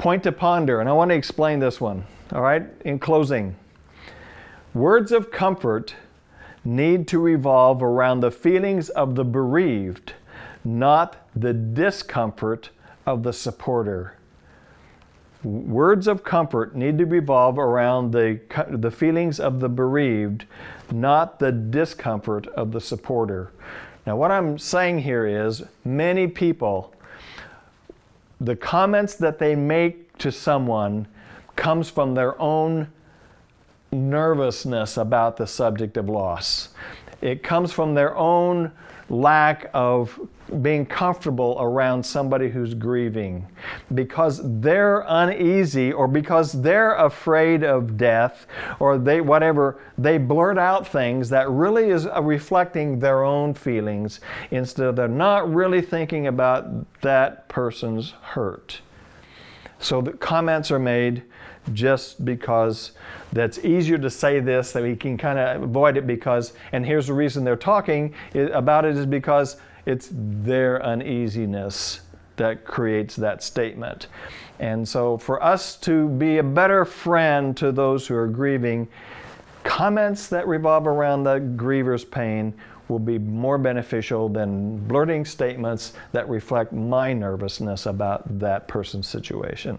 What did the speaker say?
Point to ponder, and I want to explain this one, all right, in closing. Words of comfort need to revolve around the feelings of the bereaved, not the discomfort of the supporter. Words of comfort need to revolve around the, the feelings of the bereaved, not the discomfort of the supporter. Now, what I'm saying here is many people, the comments that they make to someone comes from their own nervousness about the subject of loss. It comes from their own lack of being comfortable around somebody who's grieving. Because they're uneasy or because they're afraid of death or they whatever they blurt out things that really is uh, reflecting their own feelings instead of they're not really thinking about that person's hurt so the comments are made just because that's easier to say this that we can kind of avoid it because and here's the reason they're talking about it is because it's their uneasiness that creates that statement. And so for us to be a better friend to those who are grieving comments that revolve around the griever's pain will be more beneficial than blurting statements that reflect my nervousness about that person's situation